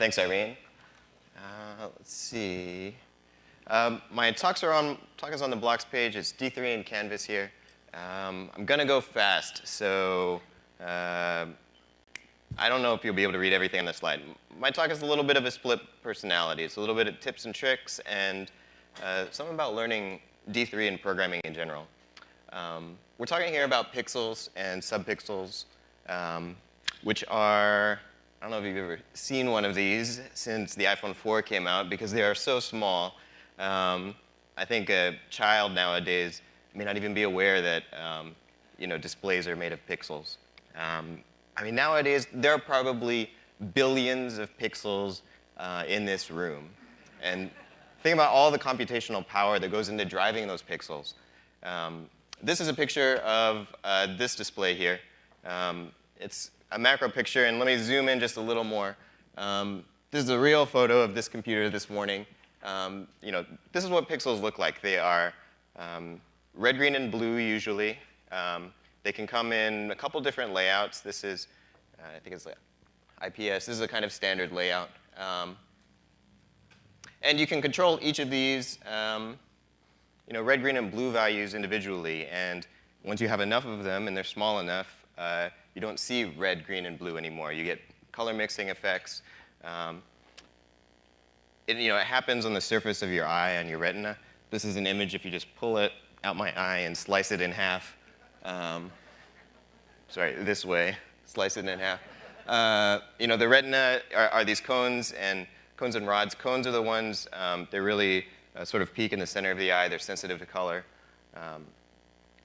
thanks, Irene. Uh, let's see. Um, my talks are on, talk is on the blocks page. It's D3 in Canvas here. Um, I'm going to go fast, so uh, I don't know if you'll be able to read everything on the slide. My talk is a little bit of a split personality. It's a little bit of tips and tricks and uh, something about learning D3 and programming in general. Um, we're talking here about pixels and subpixels, um, which are, I don't know if you've ever seen one of these since the iPhone 4 came out because they are so small. Um, I think a child nowadays may not even be aware that um, you know, displays are made of pixels. Um, I mean, nowadays, there are probably billions of pixels uh, in this room. And think about all the computational power that goes into driving those pixels. Um, this is a picture of uh, this display here. Um, it's a macro picture, and let me zoom in just a little more. Um, this is a real photo of this computer this morning. Um, you know, this is what pixels look like. They are um, red, green, and blue usually. Um, they can come in a couple different layouts. This is, uh, I think it's IPS. This is a kind of standard layout. Um, and you can control each of these, um, you know, red, green, and blue values individually. And once you have enough of them and they're small enough, uh, you don't see red, green, and blue anymore. You get color mixing effects. Um, it, you know, it happens on the surface of your eye on your retina. This is an image if you just pull it out my eye and slice it in half. Um, sorry, this way, slice it in half. Uh, you know, the retina are, are, these cones and cones and rods. Cones are the ones, um, they really uh, sort of peak in the center of the eye. They're sensitive to color, um,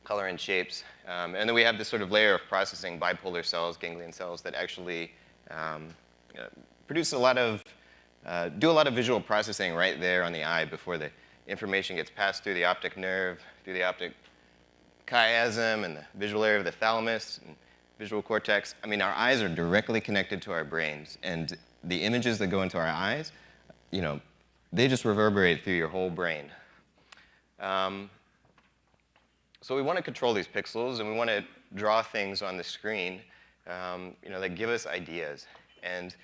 color and shapes. Um, and then we have this sort of layer of processing bipolar cells, ganglion cells, that actually um, uh, produce a lot of, uh, do a lot of visual processing right there on the eye before the information gets passed through the optic nerve, through the optic chiasm and the visual area of the thalamus and visual cortex. I mean, our eyes are directly connected to our brains, and the images that go into our eyes, you know, they just reverberate through your whole brain. Um, so we want to control these pixels, and we want to draw things on the screen, um, you know, that give us ideas. And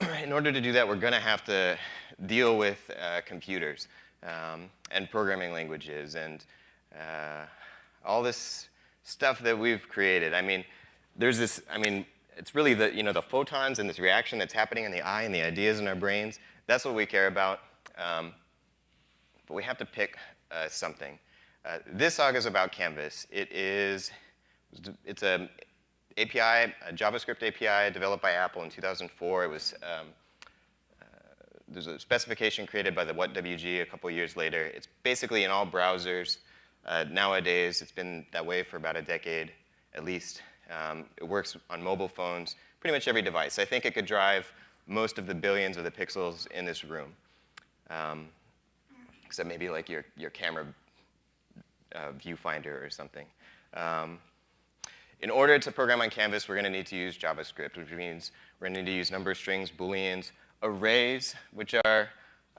in order to do that, we're going to have to deal with uh, computers um, and programming languages and uh, all this stuff that we've created. I mean, there's this, I mean, it's really the, you know, the photons and this reaction that's happening in the eye and the ideas in our brains. That's what we care about. Um, but we have to pick uh, something. Uh, this talk is about Canvas. It is, it's a API, a JavaScript API developed by Apple in 2004. It was, um, uh, there's a specification created by the WhatWG a couple years later. It's basically in all browsers. Uh, nowadays, it's been that way for about a decade at least. Um, it works on mobile phones, pretty much every device. I think it could drive most of the billions of the pixels in this room, um, except maybe like your, your camera uh, viewfinder or something. Um, in order to program on Canvas, we're going to need to use JavaScript, which means we're going to need to use number strings, booleans, arrays, which are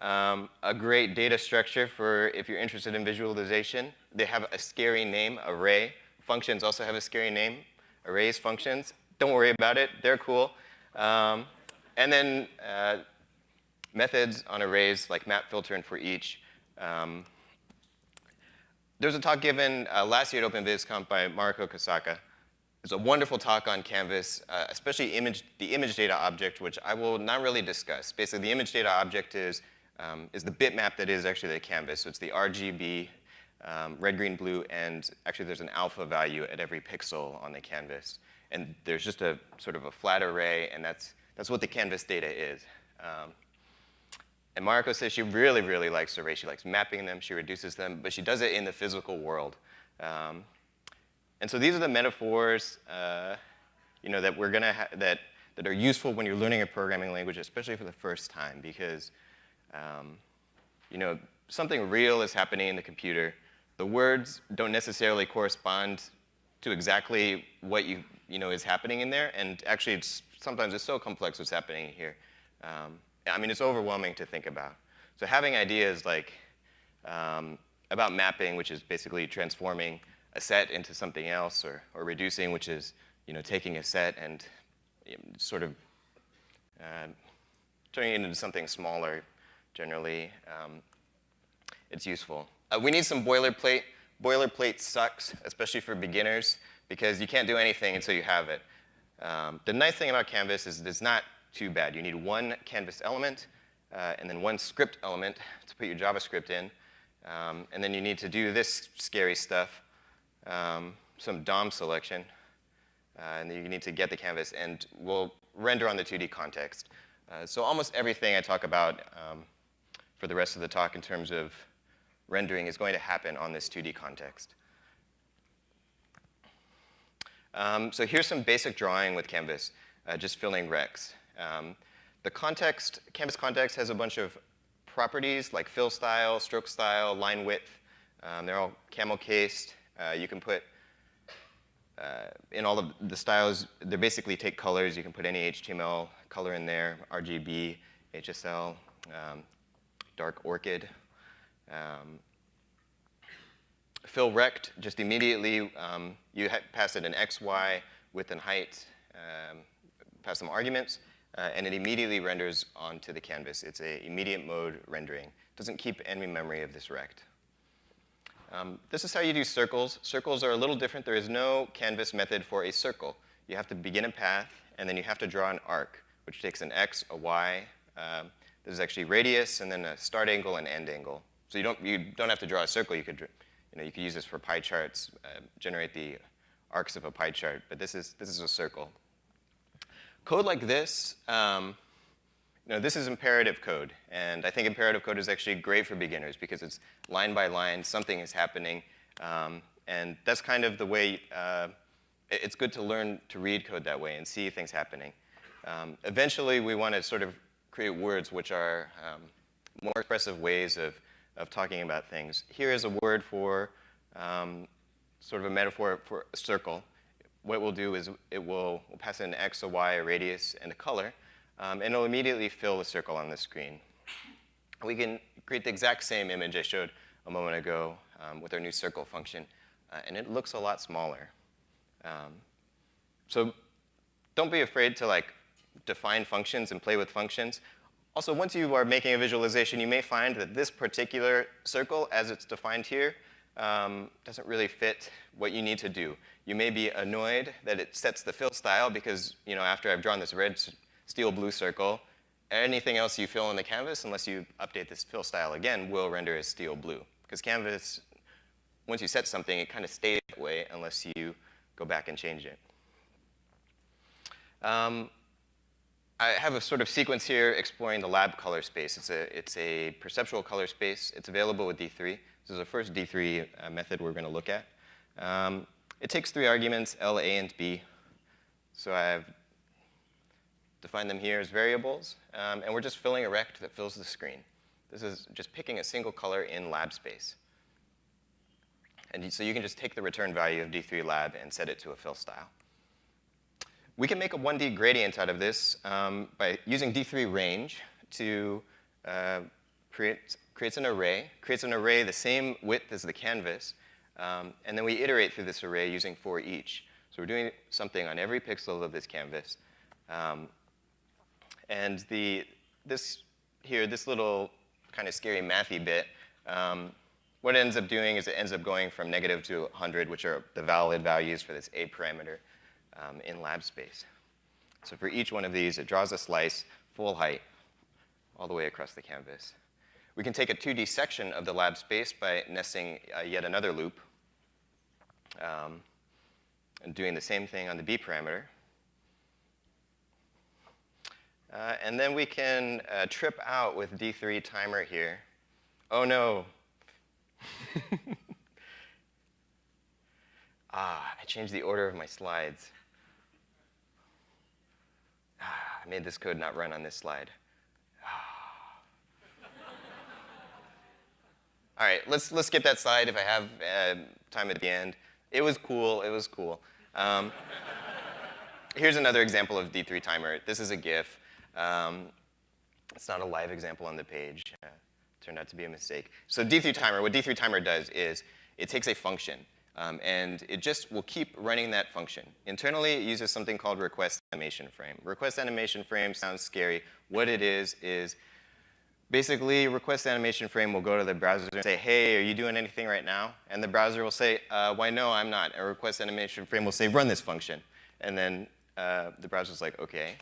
um, a great data structure for if you're interested in visualization. They have a scary name, array. Functions also have a scary name, arrow functions. Don't worry about it, they're cool. Um, and then uh, methods on arrays like map, filter, and for each. Um, there was a talk given uh, last year at OpenVisConf by Mariko Kosaka. It's a wonderful talk on Canvas, uh, especially image, the image data object, which I will not really discuss. Basically, the image data object is um, is the bitmap that is actually the canvas. So it's the RGB, um, red, green, blue, and actually there's an alpha value at every pixel on the canvas. And there's just a sort of a flat array, and that's, that's what the canvas data is. Um, and Mariko says she really, really likes arrays. She likes mapping them, she reduces them, but she does it in the physical world. Um, and so these are the metaphors uh, you know, that, we're gonna that, that are useful when you're learning a programming language, especially for the first time, because um, you know, something real is happening in the computer. The words don't necessarily correspond to exactly what you, you know, is happening in there, and actually it's, sometimes it's so complex what's happening here. Um, I mean, it's overwhelming to think about. So having ideas like um, about mapping, which is basically transforming a set into something else, or, or reducing, which is you know, taking a set and you know, sort of uh, turning it into something smaller, generally, um, it's useful. Uh, we need some boilerplate. Boilerplate sucks, especially for beginners, because you can't do anything until you have it. Um, the nice thing about Canvas is it's not too bad. You need one Canvas element, uh, and then one script element to put your JavaScript in. Um, and then you need to do this scary stuff, um, some DOM selection. Uh, and then you need to get the canvas, and we'll render on the 2D context. Uh, so almost everything I talk about um, for the rest of the talk in terms of rendering is going to happen on this 2D context. Um, so here's some basic drawing with Canvas, uh, just filling rects. Um, the context, Canvas context has a bunch of properties like fill style, stroke style, line width. Um, they're all camel cased. Uh, you can put uh, in all of the styles, they basically take colors. You can put any HTML color in there, RGB, HSL, um, dark orchid. Um, fill rect, just immediately, um, you pass it an X, Y, width and height, um, pass some arguments uh, and it immediately renders onto the canvas. It's a immediate mode rendering. It doesn't keep any memory of this rect. Um, this is how you do circles. Circles are a little different. There is no canvas method for a circle. You have to begin a path, and then you have to draw an arc, which takes an x, a y. Um, there's actually radius, and then a start angle and end angle. So you don't, you don't have to draw a circle. You could, you know, you could use this for pie charts, uh, generate the arcs of a pie chart, but this is, this is a circle. Code like this, um, you know, this is imperative code, and I think imperative code is actually great for beginners because it's line by line, something is happening, um, and that's kind of the way, uh, it's good to learn to read code that way and see things happening. Um, eventually, we want to sort of create words which are um, more expressive ways of, of talking about things. Here is a word for um, sort of a metaphor for a circle what we'll do is it will we'll pass in an X, a Y, a radius, and a color, um, and it'll immediately fill the circle on the screen. We can create the exact same image I showed a moment ago um, with our new circle function, uh, and it looks a lot smaller. Um, so don't be afraid to like define functions and play with functions. Also, once you are making a visualization, you may find that this particular circle, as it's defined here, um, doesn't really fit what you need to do. You may be annoyed that it sets the fill style because, you know, after I've drawn this red steel blue circle, anything else you fill in the canvas, unless you update this fill style again, will render as steel blue. Because canvas, once you set something, it kind of stays that way unless you go back and change it. Um, I have a sort of sequence here exploring the lab color space. It's a, it's a perceptual color space. It's available with D3. This is the first D3 uh, method we're going to look at. Um, it takes three arguments, L, A, and B. So I've defined them here as variables, um, and we're just filling a rect that fills the screen. This is just picking a single color in lab space. And so you can just take the return value of D3 lab and set it to a fill style. We can make a 1D gradient out of this um, by using D3 range to uh, create creates an array, creates an array the same width as the canvas, um, and then we iterate through this array using for each. So we're doing something on every pixel of this canvas. Um, and the, this here, this little kind of scary mathy bit, um, what it ends up doing is it ends up going from negative to 100, which are the valid values for this A parameter um, in lab space. So for each one of these, it draws a slice full height all the way across the canvas. We can take a 2D section of the lab space by nesting uh, yet another loop um, and doing the same thing on the B parameter. Uh, and then we can uh, trip out with D3 timer here. Oh no. ah, I changed the order of my slides. Ah, I made this code not run on this slide. All right, let's, let's skip that slide if I have uh, time at the end. It was cool, it was cool. Um, here's another example of D3 timer. This is a GIF. Um, it's not a live example on the page. Uh, turned out to be a mistake. So D3 timer, what D3 timer does is it takes a function. Um, and it just will keep running that function. Internally, it uses something called request animation frame. Request animation frame sounds scary. What it is, is basically request animation frame will go to the browser and say, hey, are you doing anything right now? And the browser will say, uh, why no, I'm not. And request animation frame will say, run this function. And then uh, the browser's like, okay.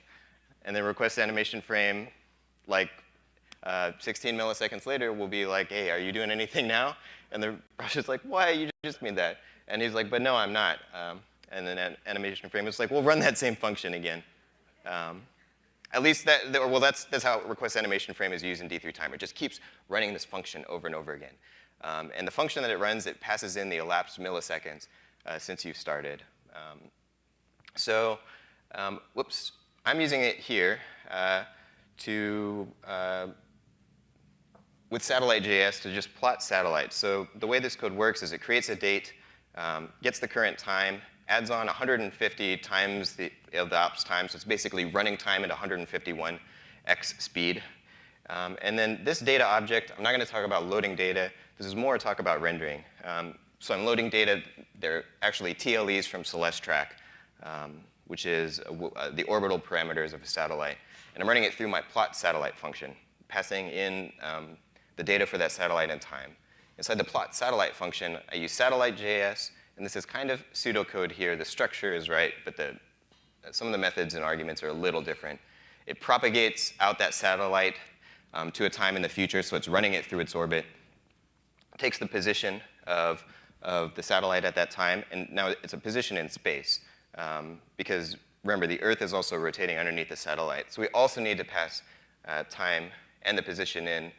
And then request animation frame, like uh, 16 milliseconds later, will be like, hey, are you doing anything now? And the browser's like, why, you just made that. And he's like, but no, I'm not. Um, and then an animation frame is like, well, run that same function again. Um, at least that, well, that's, that's how request animation frame is used in D3 timer. It just keeps running this function over and over again. Um, and the function that it runs, it passes in the elapsed milliseconds uh, since you started. Um, so, um, whoops, I'm using it here uh, to, uh, with satellite.js to just plot satellites. So the way this code works is it creates a date, um, gets the current time, adds on 150 times the, the ops time, so it's basically running time at 151x speed. Um, and then this data object, I'm not going to talk about loading data. This is more talk about rendering. Um, so I'm loading data. They're actually TLEs from Celestrak, um, which is uh, the orbital parameters of a satellite. And I'm running it through my plot satellite function, passing in um, the data for that satellite in time. Inside the plot satellite function, I use satellite.js and this is kind of pseudocode here. The structure is right, but the, some of the methods and arguments are a little different. It propagates out that satellite um, to a time in the future, so it's running it through its orbit. It takes the position of, of the satellite at that time, and now it's a position in space. Um, because remember, the Earth is also rotating underneath the satellite. So we also need to pass uh, time and the position in,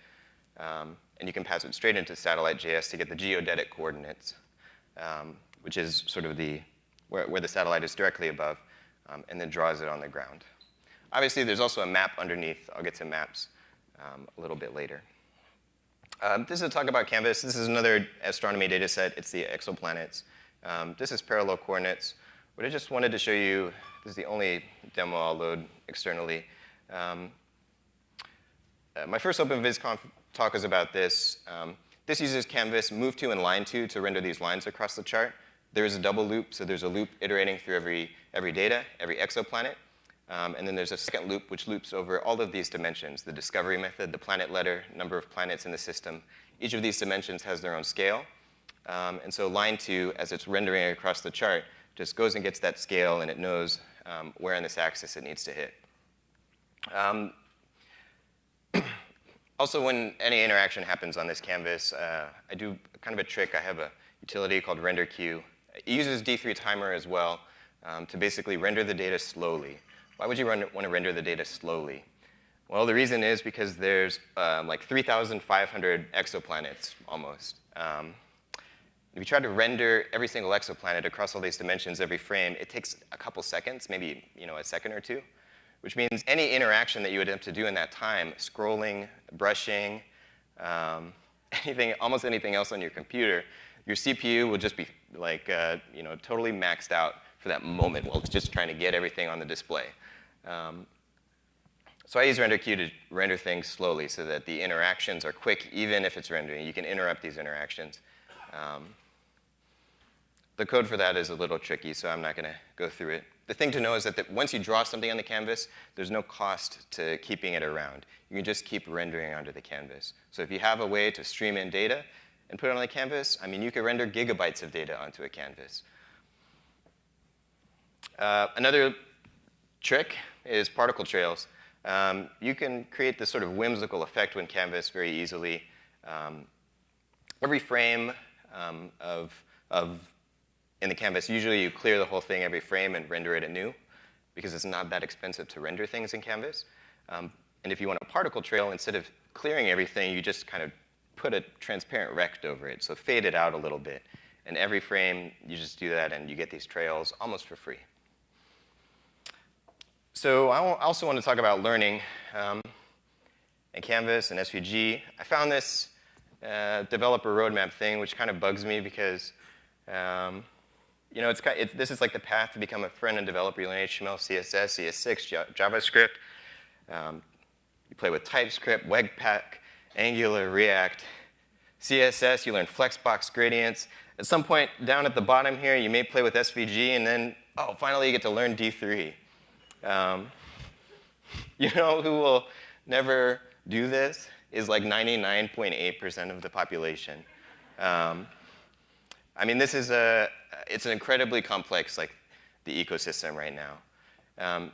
um, and you can pass it straight into satellite.js to get the geodetic coordinates um, which is sort of the, where, where the satellite is directly above, um, and then draws it on the ground. Obviously, there's also a map underneath. I'll get to maps um, a little bit later. Um, this is a talk about Canvas. This is another astronomy data set. It's the exoplanets. Um, this is parallel coordinates. What I just wanted to show you, this is the only demo I'll load externally. Um, uh, my first OpenVisConf talk is about this. Um, this uses Canvas move to and line to to render these lines across the chart. There is a double loop, so there's a loop iterating through every, every data, every exoplanet. Um, and then there's a second loop which loops over all of these dimensions, the discovery method, the planet letter, number of planets in the system. Each of these dimensions has their own scale. Um, and so line two, as it's rendering across the chart, just goes and gets that scale and it knows um, where on this axis it needs to hit. Um, also, when any interaction happens on this canvas, uh, I do kind of a trick. I have a utility called renderQ. It uses D3 timer as well um, to basically render the data slowly. Why would you run, want to render the data slowly? Well, the reason is because there's um, like 3,500 exoplanets almost. Um, if you try to render every single exoplanet across all these dimensions every frame, it takes a couple seconds, maybe you know, a second or two which means any interaction that you would have to do in that time, scrolling, brushing, um, anything, almost anything else on your computer, your CPU will just be like, uh, you know, totally maxed out for that moment while it's just trying to get everything on the display. Um, so I use RenderQ to render things slowly so that the interactions are quick, even if it's rendering. You can interrupt these interactions. Um, the code for that is a little tricky, so I'm not going to go through it the thing to know is that the, once you draw something on the canvas, there's no cost to keeping it around. You can just keep rendering onto the canvas. So if you have a way to stream in data and put it on the canvas, I mean, you could render gigabytes of data onto a canvas. Uh, another trick is particle trails. Um, you can create this sort of whimsical effect when canvas very easily. Um, every frame um, of, of in the canvas, usually you clear the whole thing every frame and render it anew because it's not that expensive to render things in Canvas. Um, and if you want a particle trail, instead of clearing everything, you just kind of put a transparent rect over it, so fade it out a little bit. And every frame, you just do that and you get these trails almost for free. So I also want to talk about learning um, and Canvas and SVG. I found this uh, developer roadmap thing, which kind of bugs me because um, you know, it's, it's, this is like the path to become a front-end developer. You learn HTML, CSS, ES6, JavaScript. Um, you play with TypeScript, Webpack, Angular, React. CSS, you learn Flexbox gradients. at some point down at the bottom here, you may play with SVG, and then, oh, finally you get to learn D3. Um, you know who will never do this? Is like 99.8% of the population. Um, I mean, this is a, it's an incredibly complex, like, the ecosystem right now. Um,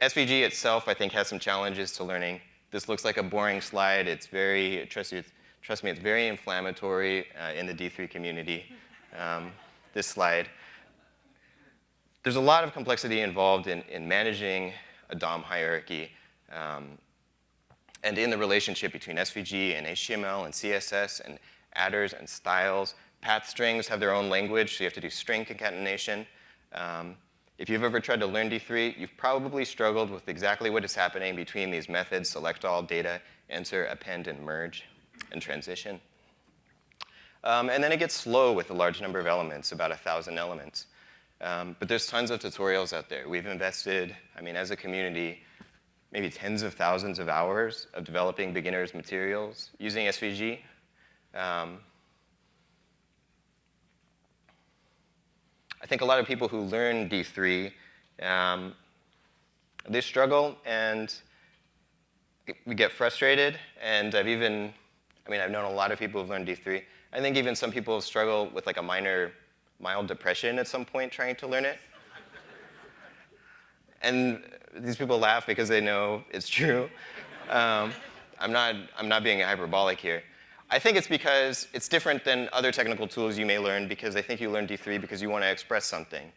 SVG itself, I think, has some challenges to learning. This looks like a boring slide. It's very, trust, you, trust me, it's very inflammatory uh, in the D3 community, um, this slide. There's a lot of complexity involved in, in managing a DOM hierarchy um, and in the relationship between SVG and HTML and CSS and attrs and styles. Path strings have their own language, so you have to do string concatenation. Um, if you've ever tried to learn D3, you've probably struggled with exactly what is happening between these methods, select all, data, enter, append, and merge, and transition. Um, and then it gets slow with a large number of elements, about 1,000 elements. Um, but there's tons of tutorials out there. We've invested, I mean, as a community, maybe tens of thousands of hours of developing beginners materials using SVG. Um, I think a lot of people who learn D3, um, they struggle and we get frustrated. And I've even, I mean, I've known a lot of people who've learned D3. I think even some people struggle with like a minor, mild depression at some point trying to learn it. and these people laugh because they know it's true. Um, I'm, not, I'm not being hyperbolic here. I think it's because it's different than other technical tools you may learn because I think you learn D3 because you want to express something.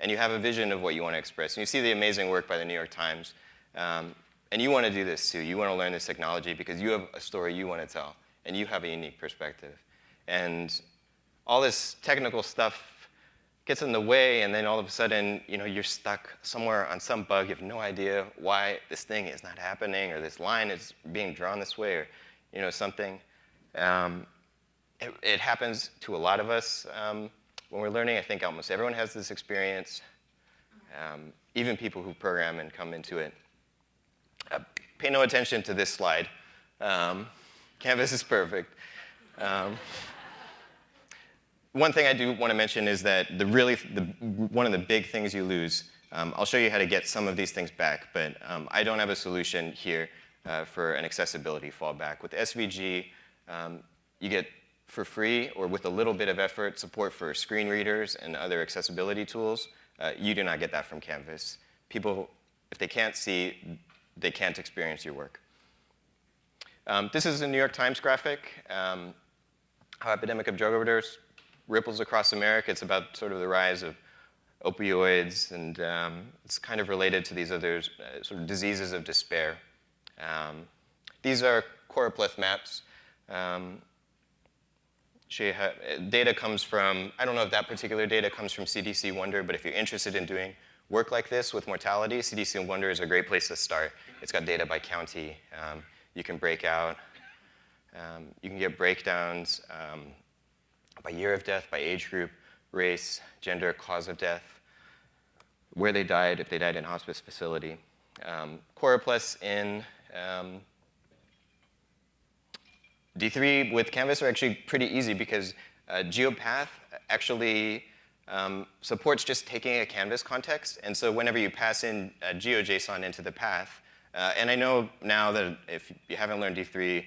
And you have a vision of what you want to express. And you see the amazing work by the New York Times. Um, and you want to do this too. You want to learn this technology because you have a story you want to tell. And you have a unique perspective. And all this technical stuff gets in the way, and then all of a sudden, you know, you're stuck somewhere on some bug. You have no idea why this thing is not happening, or this line is being drawn this way, or you know, something. Um, it, it, happens to a lot of us um, when we're learning. I think almost everyone has this experience, um, even people who program and come into it. Uh, pay no attention to this slide. Um, Canvas is perfect. Um, one thing I do want to mention is that the really, the, one of the big things you lose, um, I'll show you how to get some of these things back, but I don't have a solution here uh, for an accessibility fallback. With SVG, um, you get for free or with a little bit of effort support for screen readers and other accessibility tools. Uh, you do not get that from Canvas. People, if they can't see, they can't experience your work. Um, this is a New York Times graphic, um, how epidemic of drug overdose ripples across America. It's about sort of the rise of opioids, and um, it's kind of related to these other uh, sort of diseases of despair. Um, these are choropleth maps. Um, data comes from, I don't know if that particular data comes from CDC Wonder, but if you're interested in doing work like this with mortality, CDC Wonder is a great place to start. It's got data by county. Um, you can break out. Um, you can get breakdowns um, by year of death, by age group, race, gender, cause of death, where they died, if they died in hospice facility. Um, Choropleths in um, D3 with Canvas are actually pretty easy because uh, GeoPath actually um, supports just taking a Canvas context. And so whenever you pass in uh, GeoJSON into the path, uh, and I know now that if you haven't learned D3,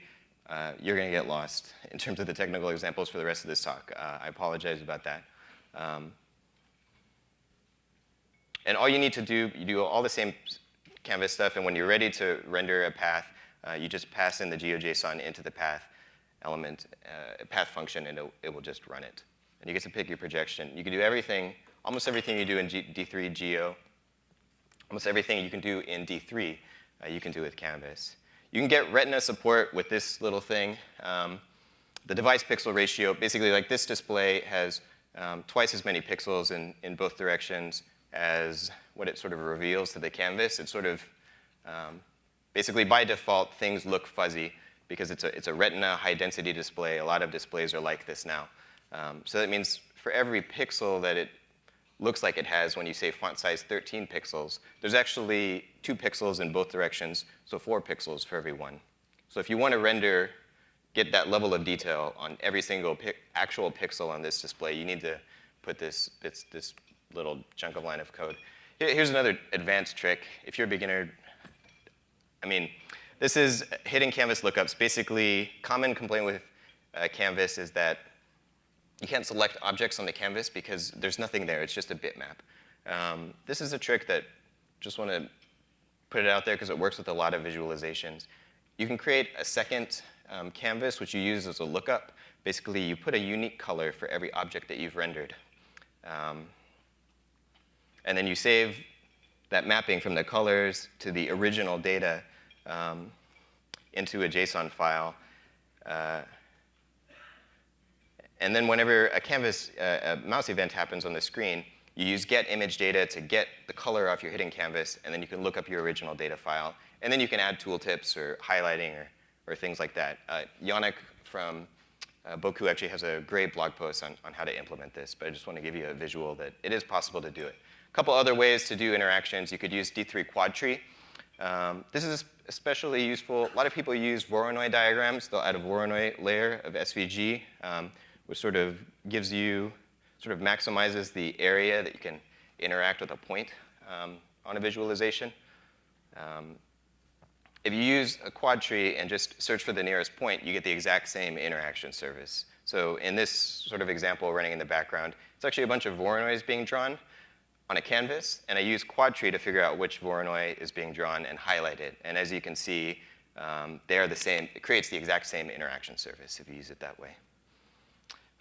uh, you're going to get lost in terms of the technical examples for the rest of this talk. Uh, I apologize about that. Um, and all you need to do, you do all the same Canvas stuff, and when you're ready to render a path, uh, you just pass in the GeoJSON into the path element, uh, path function, and it, it, will just run it. And you get to pick your projection. You can do everything, almost everything you do in G D3 Geo, almost everything you can do in D3, uh, you can do with Canvas. You can get retina support with this little thing. Um, the device pixel ratio, basically like this display has um, twice as many pixels in, in both directions as what it sort of reveals to the canvas. It's sort of, um, basically by default, things look fuzzy because it's a, it's a retina high density display. A lot of displays are like this now. Um, so that means for every pixel that it looks like it has when you say font size 13 pixels, there's actually two pixels in both directions, so four pixels for every one. So if you want to render get that level of detail on every single actual pixel on this display, you need to put this, this, this little chunk of line of code. Here's another advanced trick. If you're a beginner, I mean, this is hidden canvas lookups. Basically, common complaint with uh, Canvas is that you can't select objects on the canvas because there's nothing there. It's just a bitmap. Um, this is a trick that just want to put it out there because it works with a lot of visualizations. You can create a second um, canvas, which you use as a lookup. Basically, you put a unique color for every object that you've rendered. Um, and then you save that mapping from the colors to the original data um, into a JSON file. Uh, and then whenever a canvas, uh, a mouse event happens on the screen, you use get image data to get the color off your hidden canvas, and then you can look up your original data file. And then you can add tooltips or highlighting or, or things like that. Uh, Yannick from uh, Bocoup actually has a great blog post on, on how to implement this, but I just want to give you a visual that it is possible to do it. A couple other ways to do interactions. You could use D3 quad tree. Um, this is especially useful. A lot of people use Voronoi diagrams. They'll add a Voronoi layer of SVG, um, which sort of gives you, sort of maximizes the area that you can interact with a point um, on a visualization. Um, if you use a quad tree and just search for the nearest point, you get the exact same interaction surface. So in this sort of example running in the background, it's actually a bunch of Voronois being drawn on a canvas, and I use Quadtree to figure out which Voronoi is being drawn and highlight it. And as you can see, um, they are the same, it creates the exact same interaction surface if you use it that way.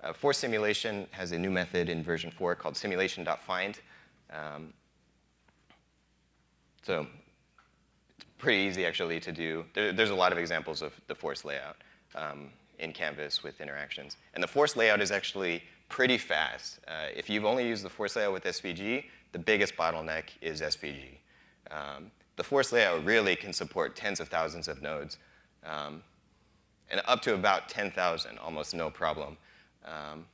Uh, force simulation has a new method in version 4 called simulation.find. Um, so it's pretty easy actually to do. There, there's a lot of examples of the force layout um, in Canvas with interactions. And the force layout is actually pretty fast. Uh, if you've only used the force layout with SVG, the biggest bottleneck is SVG. Um, the force layout really can support tens of thousands of nodes, um, and up to about 10,000, almost no problem um,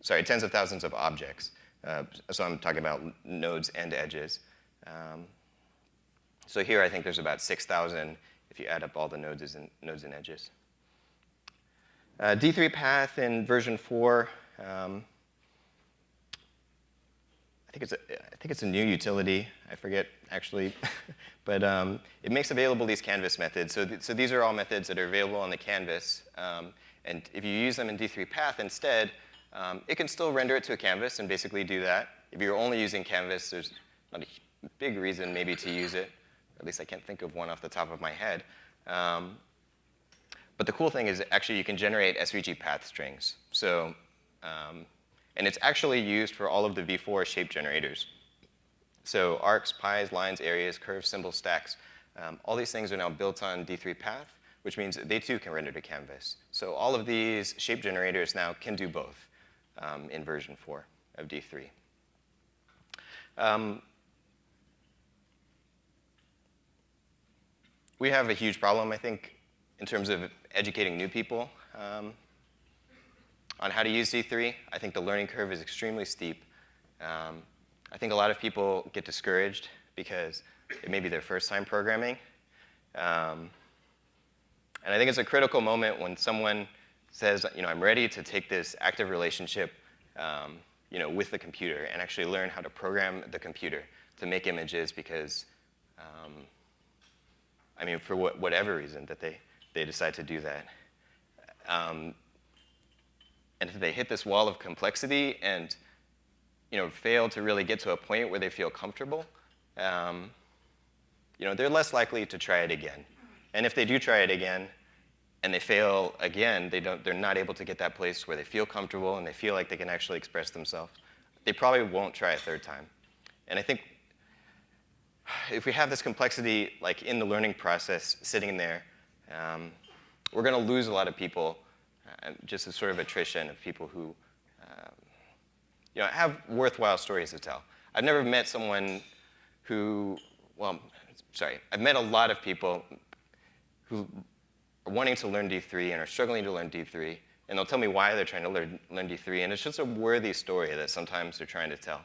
sorry, tens of thousands of objects. Uh, so I'm talking about nodes and edges. Um, so here I think there's about 6,000 if you add up all the nodes and, nodes and edges. Uh, D3 path in version 4, um, think it's a, I think it's a new utility. I forget actually, but um, it makes available these canvas methods. So, th so these are all methods that are available on the canvas. Um, and if you use them in D3 Path instead, um, it can still render it to a canvas and basically do that. If you're only using canvas, there's not a big reason maybe to use it. At least I can't think of one off the top of my head. Um, but the cool thing is actually you can generate SVG path strings. So, um, and it's actually used for all of the V4 shape generators. So arcs, pies, lines, areas, curves, symbols, stacks, um, all these things are now built on D3 Path which means they too can render to canvas. So all of these shape generators now can do both um, in version 4 of D3. Um, we have a huge problem, I think, in terms of educating new people um, on how to use D3. I think the learning curve is extremely steep. Um, I think a lot of people get discouraged because it may be their first time programming. Um, and I think it's a critical moment when someone says, you know, I'm ready to take this active relationship um, you know, with the computer and actually learn how to program the computer to make images because, um, I mean, for what, whatever reason that they, they decide to do that. And if they hit this wall of complexity and you know, fail to really get to a point where they feel comfortable, um, you know, they're less likely to try it again. And if they do try it again and they fail again, they don't, they're not able to get that place where they feel comfortable and they feel like they can actually express themselves, they probably won't try a third time. And I think if we have this complexity like in the learning process sitting there, um, we're going to lose a lot of people just as sort of attrition of people who um, you know, have worthwhile stories to tell. I've never met someone who, well, sorry, I've met a lot of people, who are wanting to learn D3 and are struggling to learn D3, and they'll tell me why they're trying to learn, learn D3, and it's just a worthy story that sometimes they're trying to tell.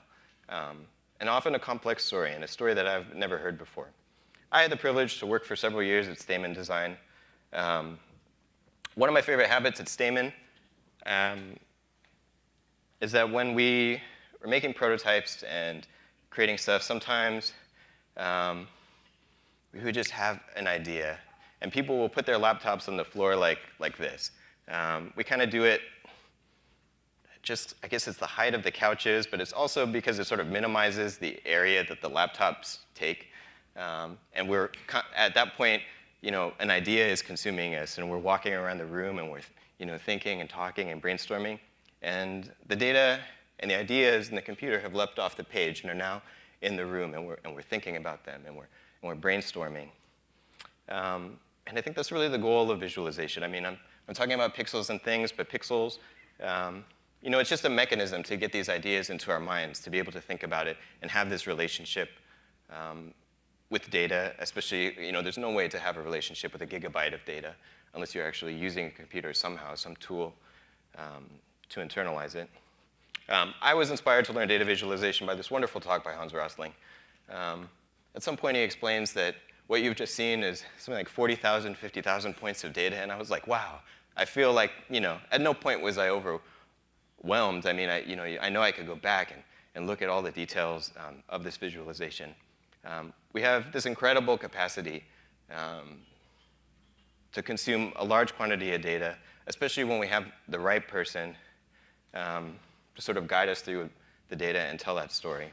Um, and often a complex story, and a story that I've never heard before. I had the privilege to work for several years at Stamen Design, um, one of my favorite habits at Stamen um, is that when we are making prototypes and creating stuff, sometimes um, we would just have an idea, and people will put their laptops on the floor like, like this. Um, we kind of do it just, I guess it's the height of the couches, but it's also because it sort of minimizes the area that the laptops take. Um, and we're, at that point, you know, an idea is consuming us, and we're walking around the room, and we're, you know, thinking and talking and brainstorming. And the data and the ideas in the computer have leapt off the page and are now in the room, and we're, and we're thinking about them, and we're, and we're brainstorming. Um, and I think that's really the goal of visualization. I mean, I'm, I'm talking about pixels and things, but pixels, um, you know, it's just a mechanism to get these ideas into our minds, to be able to think about it and have this relationship um, with data, especially, you know, there's no way to have a relationship with a gigabyte of data unless you're actually using a computer somehow, some tool um, to internalize it. Um, I was inspired to learn data visualization by this wonderful talk by Hans Rosling. Um, at some point, he explains that what you've just seen is something like 40,000, 50,000 points of data, and I was like, wow, I feel like, you know, at no point was I overwhelmed. I mean, I, you know, I know I could go back and, and look at all the details um, of this visualization. Um, we have this incredible capacity um, to consume a large quantity of data, especially when we have the right person um, to sort of guide us through the data and tell that story.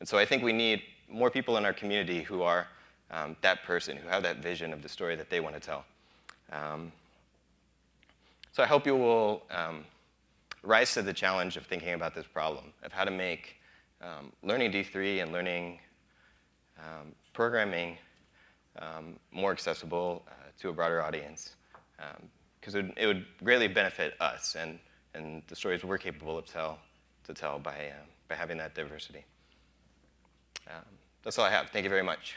And so I think we need more people in our community who are um, that person, who have that vision of the story that they want to tell. Um, so I hope you will um, rise to the challenge of thinking about this problem, of how to make learning D3 and learning um, programming um, more accessible uh, to a broader audience. Because it, it, would greatly benefit us and, and the stories we're capable of tell, to tell by, uh, by having that diversity. Um, that's all I have. Thank you very much.